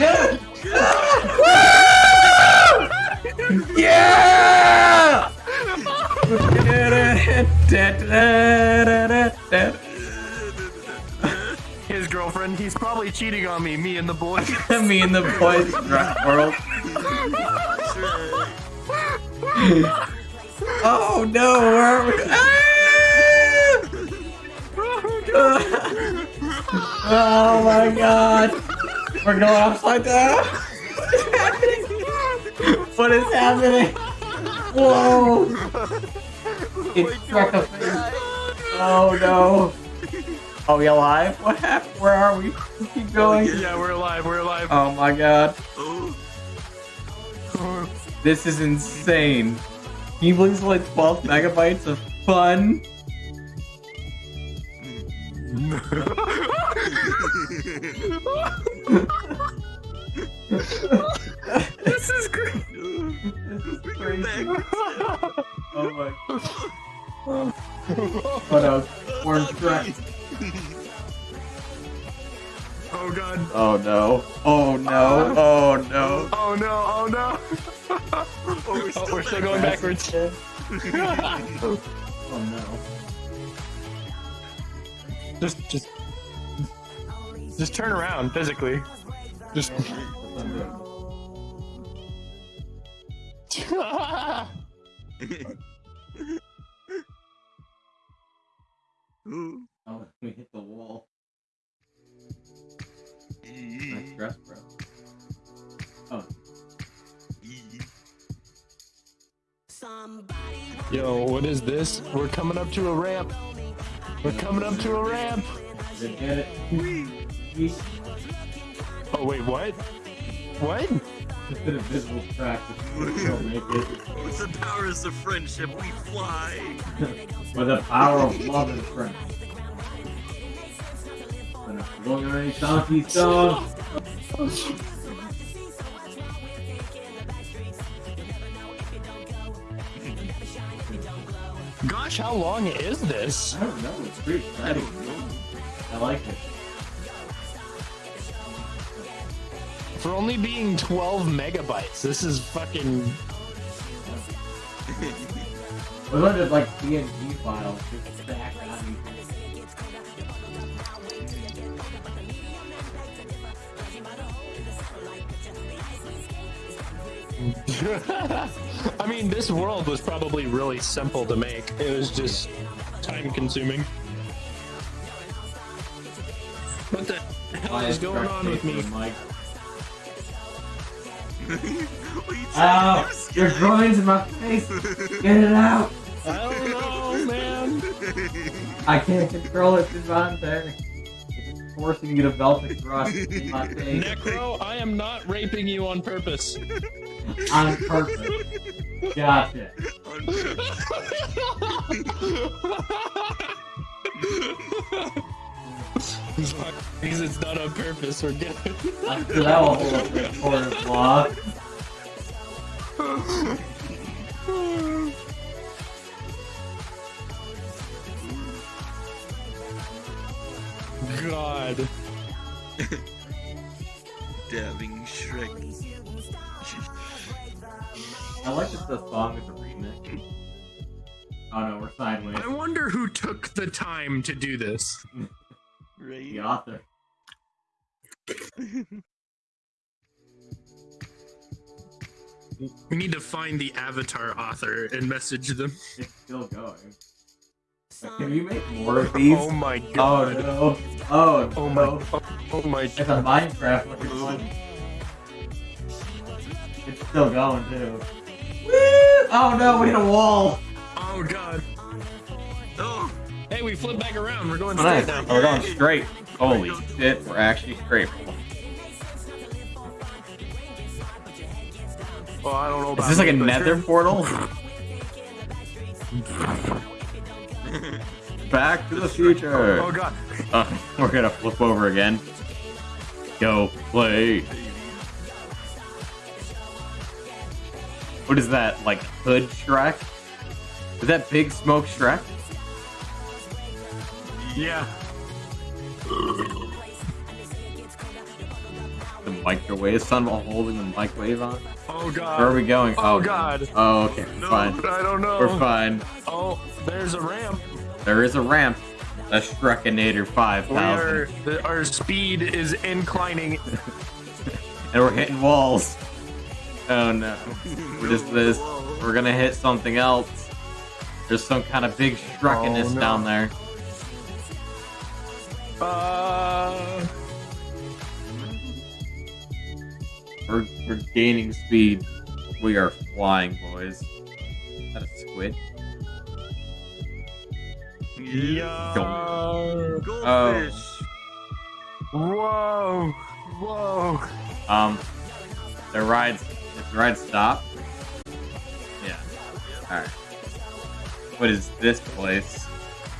Yeah! yeah! His girlfriend, he's probably cheating on me, me and the boys. Me and the boys rock world. Oh no, where are we? Ah! Oh my god! We're going upside down! What is happening? Whoa! It struck a face. Oh no! Are we alive? What happened? Where are we? Keep oh, going. yeah, we're alive, we're alive. Oh my god. This is insane. Can you believe it's like 12 megabytes of fun? this is great. This is crazy. Oh my. What else? Orange track. Oh god. Oh no. Oh no. Oh no. Oh no, oh no. Oh, we're still, Oh, we're still going backwards. Oh no. just, just, just turn around physically. Just. Ooh. Oh, we hit the wall. Nice dress, bro. Oh. Yo, what is this? We're coming up to a ramp. We're coming up to a ramp. Did get it. Yeet. Oh wait, what? What? Just did a visual track. Don't make it. With the powers of friendship, we fly. With the power of love and friendship. And if going on any donkey song. Gosh, how long is this? I don't know. It's pretty exciting. I like it. For only being 12 megabytes, this is fucking. About just like PNG files just on I mean, this world was probably really simple to make. It was just time consuming. What the hell is going on with me? Ow! to Your groin's in my face! Get it out! I don't know, man. I can't control it, it's on there. It's forcing you to get a Velvet Rush in my face. Necro, I am not raping you on purpose. On purpose. Gotcha. Because it's not on purpose, we're good. After that will hold up the court of. God. Dabbing Shrek. I like that the song is a remix. Oh no, we're sideways. I wonder who took the time to do this. Right? The author. We need to find the Avatar author and message them. It's still going. Like, can you make more of these? Oh my oh, god. Oh no. Oh, Oh no. my. Oh, oh my. It's a Minecraft looking one. It's still going too. Woo! Oh no, we hit a wall. Oh god. Oh, we flip back around. We're going Oh, straight now. We're going straight. Holy shit, we're actually straight. Well, I don't know about Is this like a nether sure. portal? Back to the future. Oh god. Uh, we're gonna flip over again. Go play. What is that? Like Hood Shrek? Is that Big Smoke Shrek? Yeah. the microwave son while holding the microwave on? Oh god. Where are we going? Oh, oh, God. Oh, okay. We're No. fine. I don't know. We're fine. Oh, there's a ramp. There is a ramp. A Shrekinator We 5000. are, our speed is inclining. And we're hitting walls. Oh no. What is this? We're gonna hit something else. There's some kind of big Shrekiness Oh, no. down there. Uh, We're, we're gaining speed. We are flying, boys. Is that a squid? Yeah. Goldfish. Whoa. Whoa. Um, the ride's, the ride stop? Yeah. Alright. What is this place?